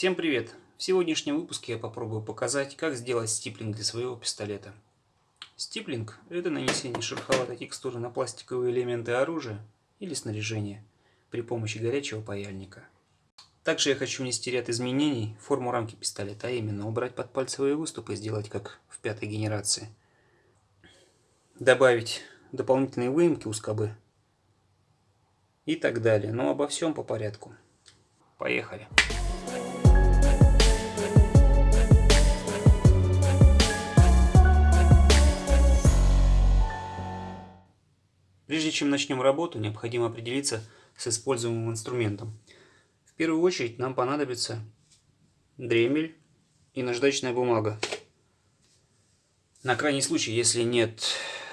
Всем привет! В сегодняшнем выпуске я попробую показать, как сделать стиплинг для своего пистолета. Стиплинг – это нанесение шероховатой текстуры на пластиковые элементы оружия или снаряжения при помощи горячего паяльника. Также я хочу внести ряд изменений в форму рамки пистолета, а именно убрать подпальцевые выступы и сделать как в пятой генерации. Добавить дополнительные выемки у скобы и так далее. Но обо всем по порядку. Поехали! Прежде чем начнем работу, необходимо определиться с используемым инструментом. В первую очередь нам понадобится дремель и наждачная бумага. На крайний случай, если нет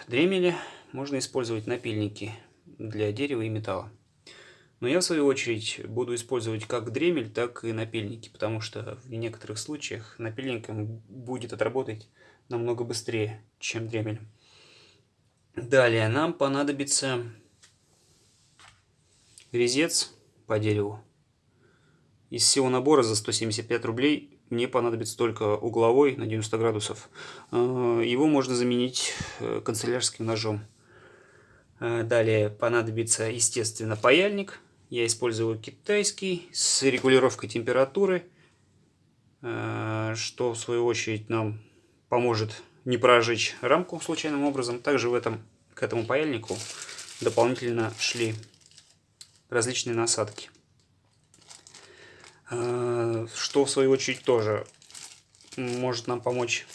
дремеля, можно использовать напильники для дерева и металла. Но я в свою очередь буду использовать как дремель, так и напильники, потому что в некоторых случаях напильником будет отработать намного быстрее, чем дремелем. Далее нам понадобится резец по дереву. Из всего набора за 175 рублей мне понадобится только угловой на 90 градусов. Э, его можно заменить э, канцелярским ножом. Э, далее понадобится, естественно, паяльник. Я использую китайский с регулировкой температуры, что в свою очередь нам поможет не прожечь рамку случайным образом. Также в этом, к этому паяльнику дополнительно шли различные насадки. А, что в свою очередь тоже может нам помочь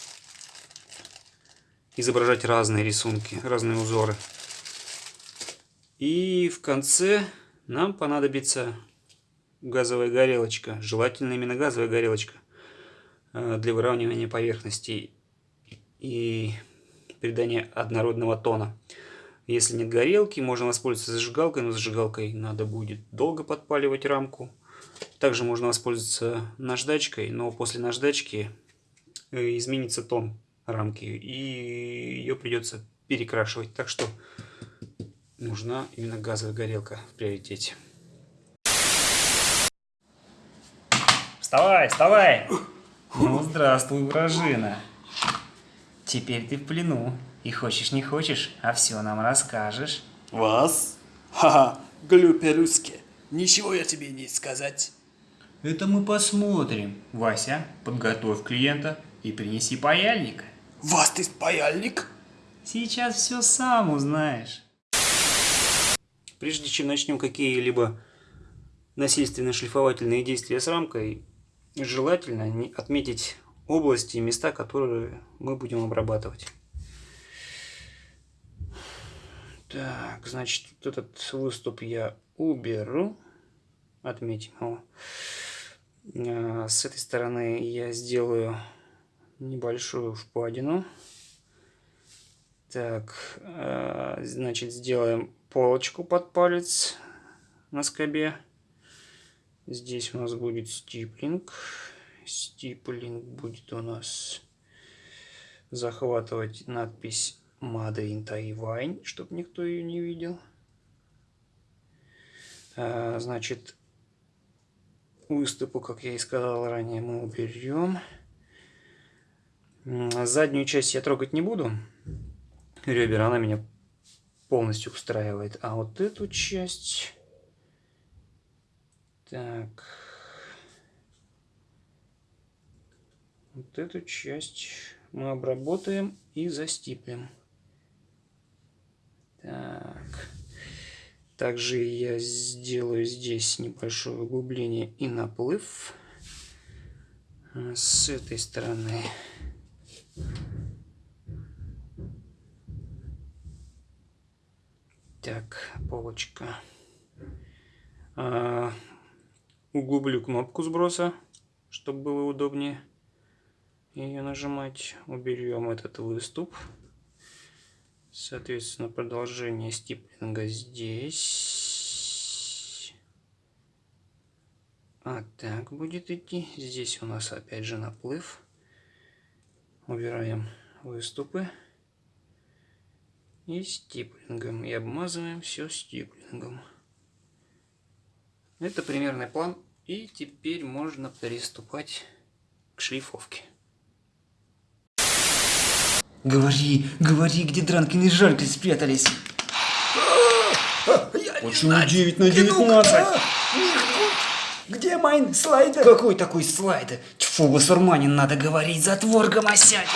изображать разные рисунки, разные узоры. И в конце нам понадобится газовая горелочка, желательно именно газовая горелочка а, для выравнивания поверхностей и придания однородного тона. Если нет горелки, можно воспользоваться зажигалкой, но зажигалкой надо будет долго подпаливать рамку. Также можно воспользоваться наждачкой, но после наждачки э, изменится тон рамки и ее придется перекрашивать. Так что нужна именно газовая горелка в приоритете. Вставай, вставай! Ну, здравствуй, вражина! Теперь ты в плену. И хочешь не хочешь, а все нам расскажешь. Вас? Ха-ха, глупый русский. Ничего я тебе не сказать. Это мы посмотрим. Вася, подготовь клиента и принеси паяльник. Вас ты паяльник? Сейчас все сам узнаешь. Прежде чем начнем какие-либо насильственно-шлифовательные действия с рамкой, желательно отметить области и места, которые мы будем обрабатывать. Так, значит, вот этот выступ я уберу. Отметим его. А, с этой стороны я сделаю небольшую впадину. Так, а, значит, сделаем полочку под палец на скобе. Здесь у нас будет стиплинг стиплинг будет у нас захватывать надпись Made in Taiwan, чтобы никто ее не видел. А, значит, выступу, как я и сказал ранее, мы уберем. Заднюю часть я трогать не буду. Ребер, она меня полностью устраивает. А вот эту часть... Так... Вот эту часть мы обработаем и застиплем. Так. Также я сделаю здесь небольшое углубление и наплыв. С этой стороны. Так, полочка. А, углублю кнопку сброса, чтобы было удобнее ее нажимать. Уберем этот выступ. Соответственно, продолжение стиплинга здесь. А так будет идти. Здесь у нас опять же наплыв. Убираем выступы. И стиплингом. И обмазываем все стиплингом. Это примерный план И теперь можно приступать к шлифовке. Говори, говори, где Дранкин и Жалька спрятались. Почему 9 на 19? Где майн слайдер? Какой такой слайдер? Тьфу, басурманин, надо говорить, затвор гомосять.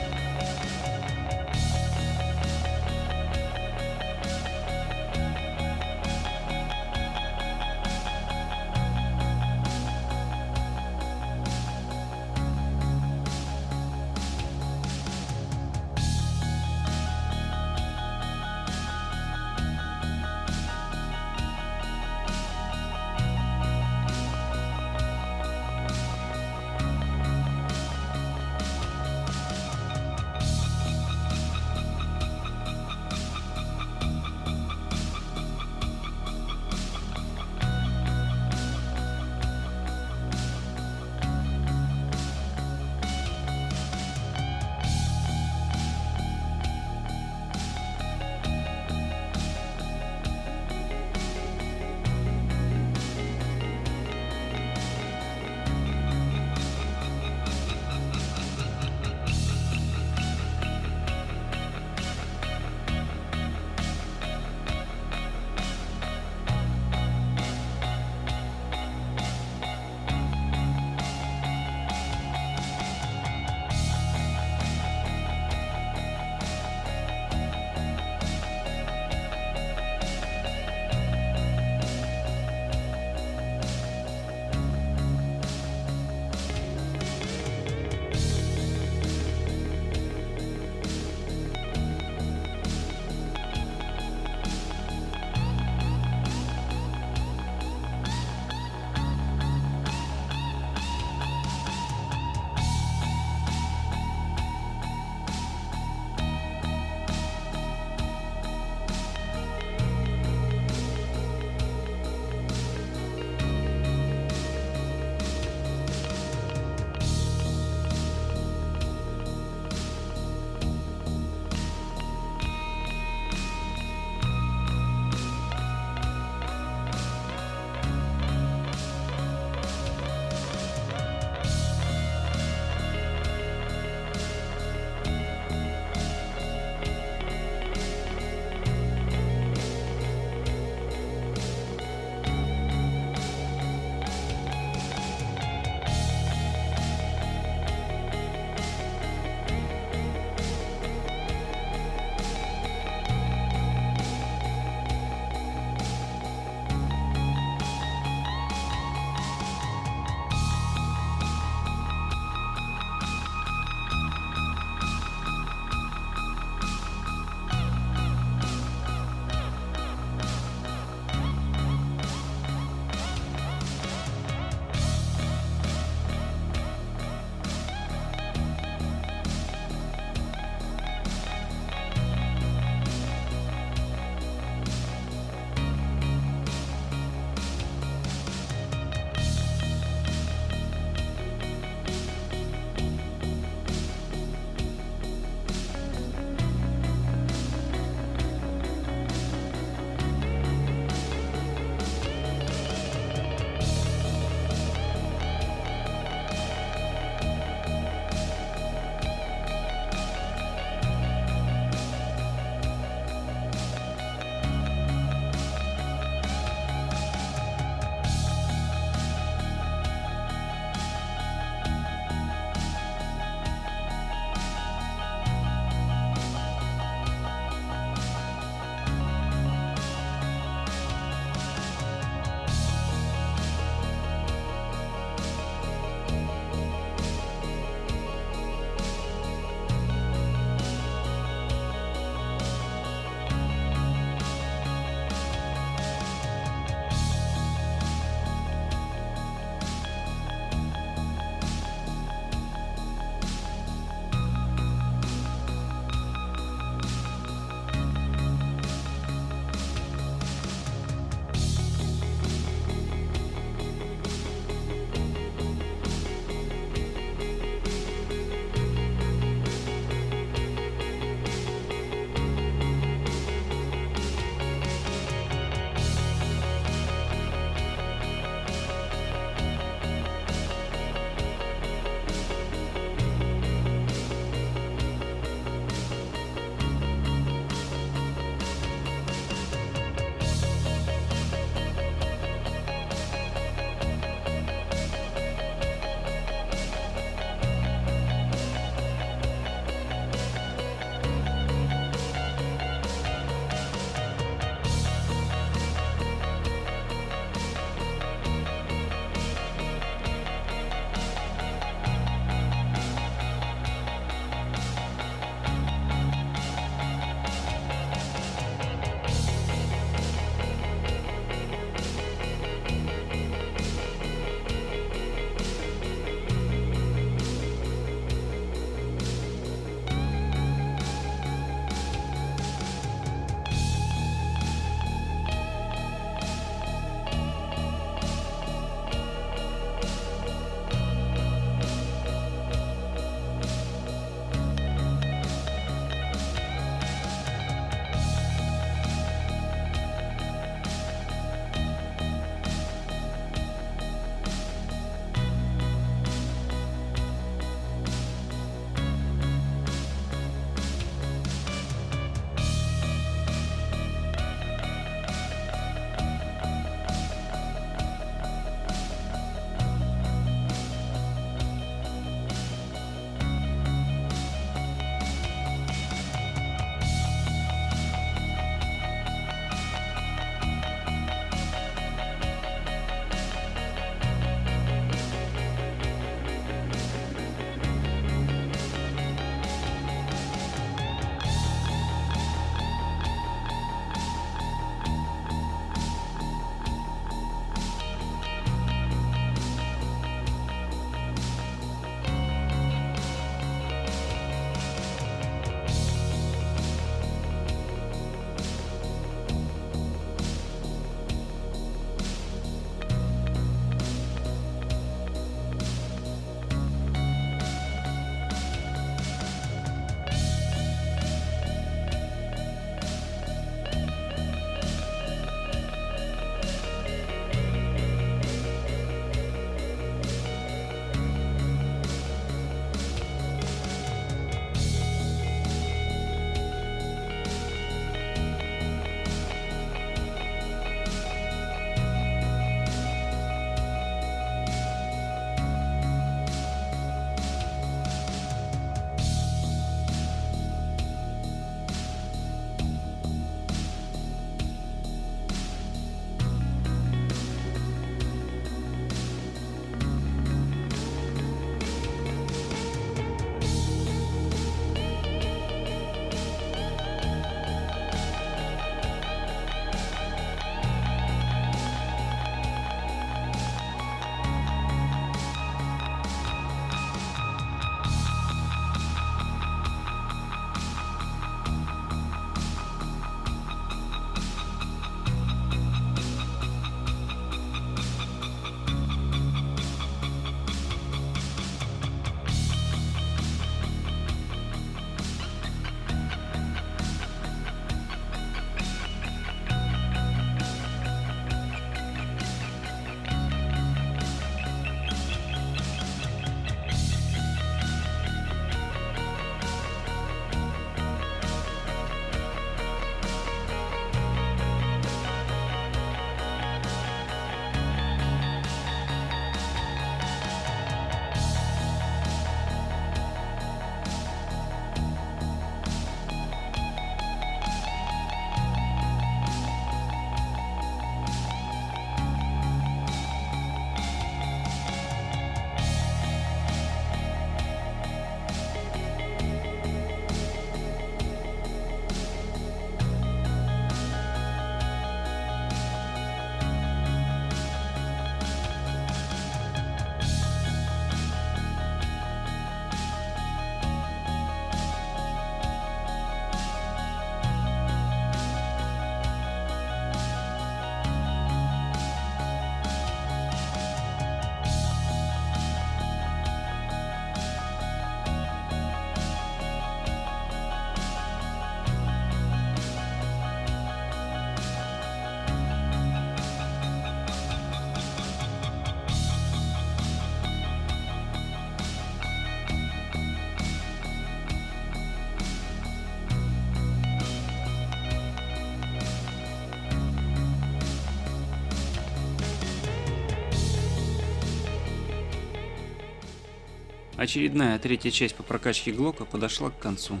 Очередная третья часть по прокачке Глока подошла к концу.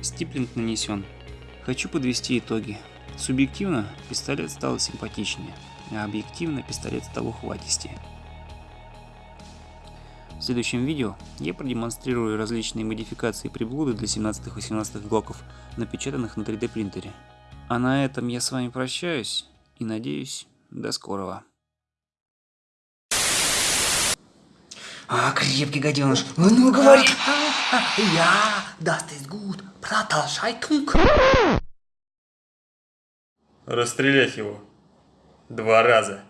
Стиплинг нанесен. Хочу подвести итоги. Субъективно пистолет стал симпатичнее, а объективно пистолет стал ухватистее. В следующем видео я продемонстрирую различные модификации приблуды для 17-18 глоков, напечатанных на 3D принтере. А на этом я с вами прощаюсь и надеюсь, до скорого. А, крепкий гаденыш. А Ну, говори. Я, das ist gut. Продолжай, Тунк. Расстрелять его. Два раза.